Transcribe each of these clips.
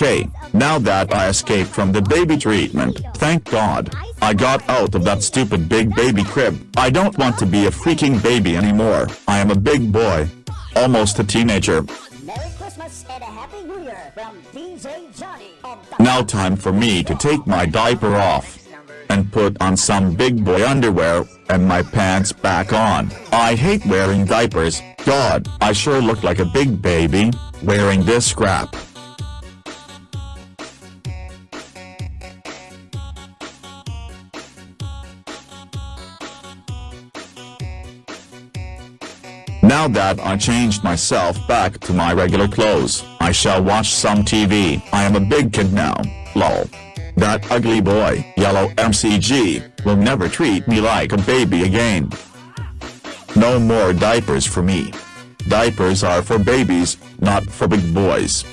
Okay, now that I escaped from the baby treatment, thank God, I got out of that stupid big baby crib. I don't want to be a freaking baby anymore. I am a big boy. Almost a teenager. Merry Christmas and a Happy New Year from DJ Johnny. Now time for me to take my diaper off. And put on some big boy underwear, and my pants back on. I hate wearing diapers. God, I sure look like a big baby, wearing this crap. Now that I changed myself back to my regular clothes, I shall watch some TV. I am a big kid now, lol. That ugly boy, yellow MCG, will never treat me like a baby again. No more diapers for me. Diapers are for babies, not for big boys.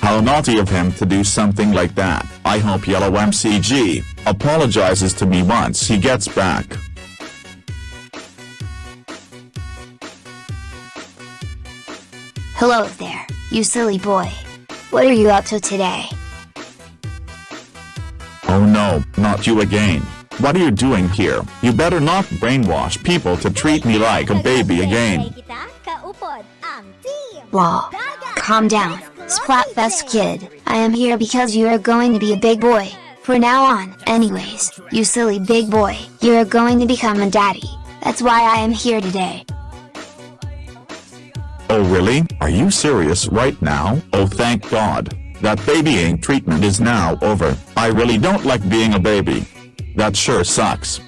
How naughty of him to do something like that. I hope yellow MCG apologizes to me once he gets back. Hello there, you silly boy. What are you up to today? Oh no, not you again. What are you doing here? You better not brainwash people to treat me like a baby again. Kita, kaupod, ang team. Lol. Calm down, Splatfest kid. I am here because you are going to be a big boy. For now on, anyways, you silly big boy, you are going to become a daddy. That's why I am here today. Oh really? Are you serious right now? Oh thank god. That babying treatment is now over. I really don't like being a baby. That sure sucks.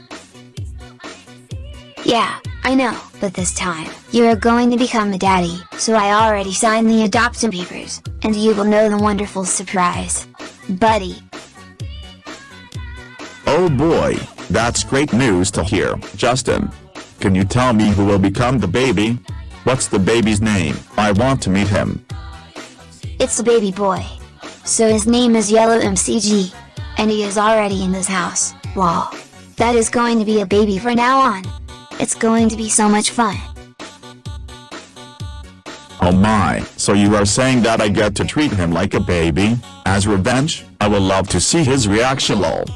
Yeah, I know, but this time, you are going to become a daddy, so I already signed the adoption papers, and you will know the wonderful surprise. Buddy, Oh boy, that's great news to hear. Justin, can you tell me who will become the baby? What's the baby's name? I want to meet him. it's a baby boy. So his name is Yellow MCG, and he is already in this house. Wow. That is going to be a baby from now on. It's going to be so much fun. Oh my, so you are saying that I get to treat him like a baby? As revenge? I will love to see his reaction lol.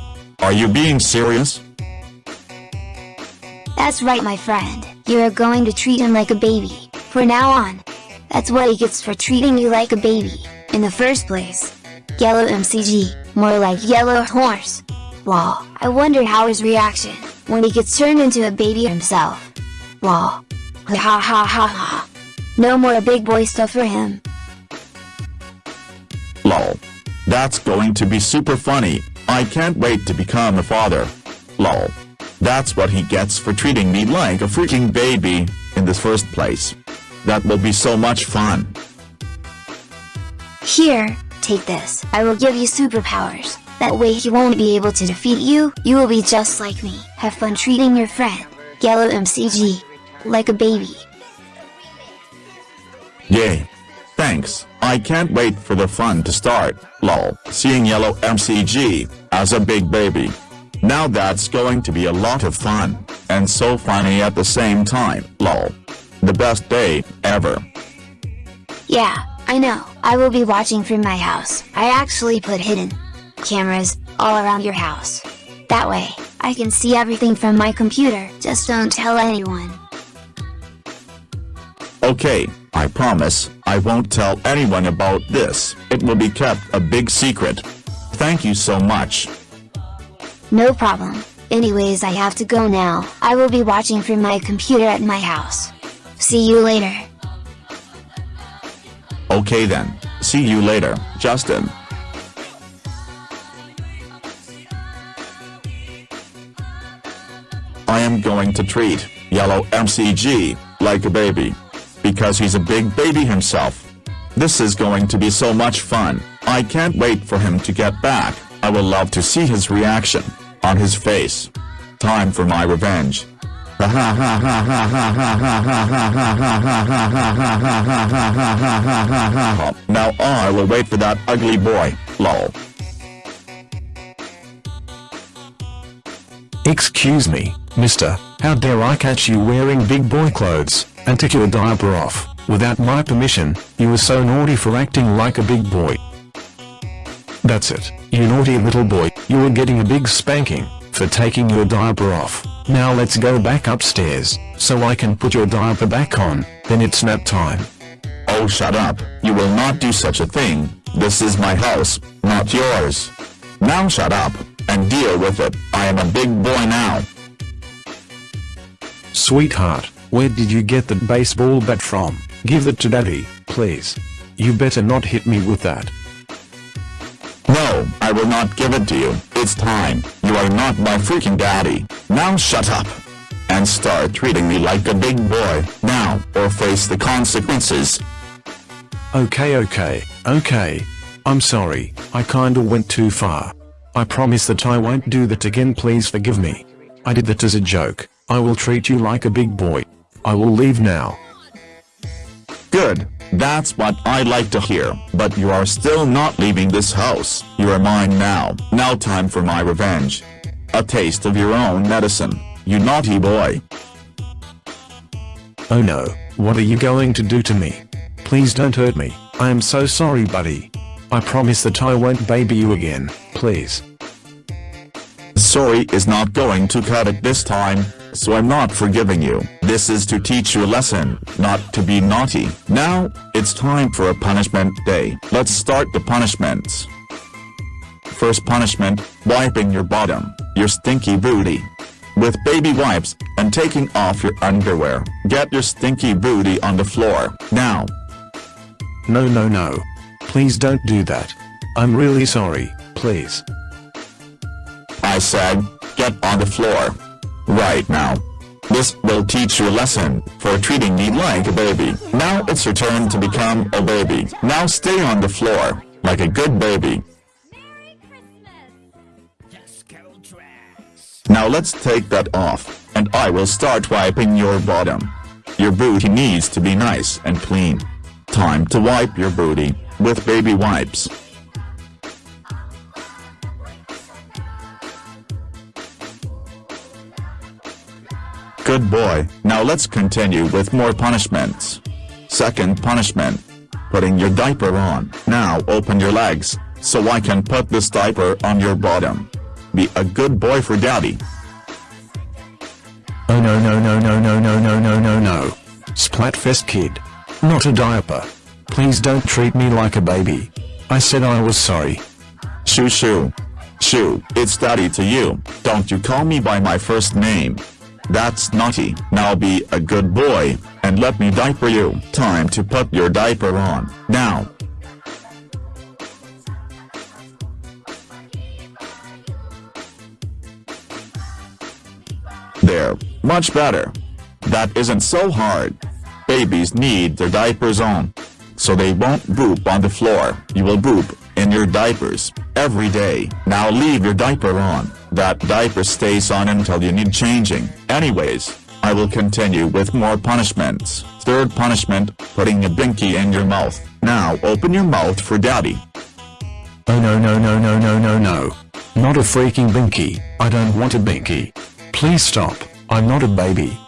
Are you being serious? That's right my friend, you are going to treat him like a baby, for now on. That's what he gets for treating you like a baby, in the first place. Yellow MCG, more like yellow horse. Wow, I wonder how his reaction, when he gets turned into a baby himself. Wow. Ha ha ha ha ha. No more big boy stuff for him. Lol. That's going to be super funny, I can't wait to become a father. Lol. That's what he gets for treating me like a freaking baby, in the first place. That will be so much fun. Here, take this. I will give you superpowers. That way he won't be able to defeat you, you will be just like me. Have fun treating your friend, Yellow MCG, like a baby. Yay. Thanks, I can't wait for the fun to start, lol, seeing yellow MCG, as a big baby. Now that's going to be a lot of fun, and so funny at the same time, lol. The best day, ever. Yeah, I know. I will be watching from my house. I actually put hidden cameras all around your house. That way, I can see everything from my computer. Just don't tell anyone. Okay, I promise, I won't tell anyone about this, it will be kept a big secret. Thank you so much. No problem. Anyways, I have to go now. I will be watching from my computer at my house. See you later. Okay then, see you later, Justin. I am going to treat yellow MCG like a baby. Because he's a big baby himself. This is going to be so much fun. I can't wait for him to get back. I will love to see his reaction on his face. Time for my revenge. Now I will wait for that ugly boy, lol. Excuse me, mister, how dare I catch you wearing big boy clothes, and take your diaper off, without my permission, you were so naughty for acting like a big boy. That's it, you naughty little boy, you are getting a big spanking, for taking your diaper off. Now let's go back upstairs, so I can put your diaper back on, then it's nap time. Oh shut up, you will not do such a thing, this is my house, not yours. Now shut up, and deal with it, I am a big boy now. Sweetheart, where did you get that baseball bat from? Give it to daddy, please. You better not hit me with that. I will not give it to you, it's time, you are not my freaking daddy, now shut up. And start treating me like a big boy, now, or face the consequences. Okay okay, okay. I'm sorry, I kinda went too far. I promise that I won't do that again please forgive me. I did that as a joke, I will treat you like a big boy. I will leave now. Good, that's what I'd like to hear, but you are still not leaving this house, you are mine now, now time for my revenge. A taste of your own medicine, you naughty boy. Oh no, what are you going to do to me? Please don't hurt me, I am so sorry buddy. I promise that I won't baby you again, please. Sorry is not going to cut it this time, so I'm not forgiving you. This is to teach you a lesson, not to be naughty. Now, it's time for a punishment day. Let's start the punishments. First punishment, wiping your bottom, your stinky booty. With baby wipes, and taking off your underwear. Get your stinky booty on the floor, now. No no no. Please don't do that. I'm really sorry, please. I said, get on the floor. Right now. This will teach you a lesson for treating me like a baby. Now it's your turn to become a baby. Now stay on the floor, like a good baby. Now let's take that off, and I will start wiping your bottom. Your booty needs to be nice and clean. Time to wipe your booty, with baby wipes. Good boy, now let's continue with more punishments. Second punishment. Putting your diaper on. Now open your legs, so I can put this diaper on your bottom. Be a good boy for daddy. Oh no no no no no no no no no no. Splatfest kid. Not a diaper. Please don't treat me like a baby. I said I was sorry. Shoo shoo. Shoo, it's daddy to you, don't you call me by my first name. That's naughty. Now be a good boy, and let me diaper you. Time to put your diaper on, now. There, much better. That isn't so hard. Babies need their diapers on. So they won't poop on the floor. You will poop in your diapers every day. Now leave your diaper on. That diaper stays on until you need changing. Anyways, I will continue with more punishments. Third punishment, putting a binky in your mouth. Now open your mouth for daddy. Oh no no no no no no no. Not a freaking binky, I don't want a binky. Please stop, I'm not a baby.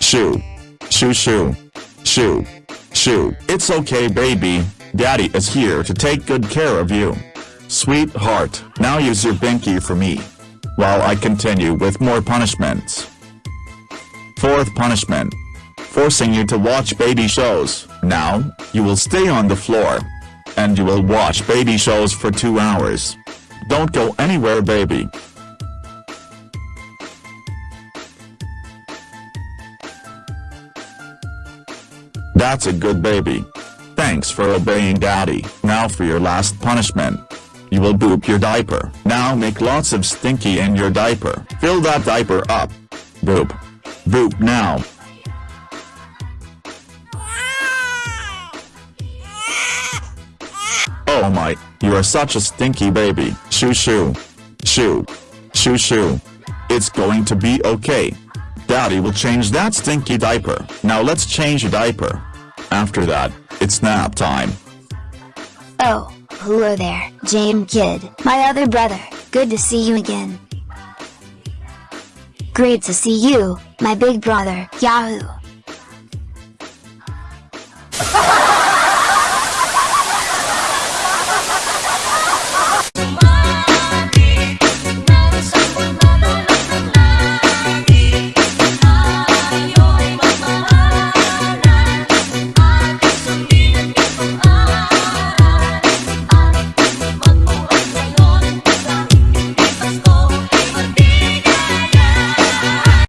Shoo. Shoo shoo. Shoo. Shoo. It's okay baby, daddy is here to take good care of you. Sweetheart, now use your binky for me. While I continue with more punishments. Fourth punishment. Forcing you to watch baby shows. Now, you will stay on the floor. And you will watch baby shows for two hours. Don't go anywhere baby. That's a good baby. Thanks for obeying daddy. Now for your last punishment. You will boop your diaper. Now make lots of stinky in your diaper. Fill that diaper up. Boop. Boop now. Oh my, you are such a stinky baby. Shoo shoo. Shoo. Shoo shoo. It's going to be okay. Daddy will change that stinky diaper. Now let's change your diaper. After that, it's nap time. Oh, hello there, Jane Kid, my other brother, good to see you again. Great to see you, my big brother, Yahoo!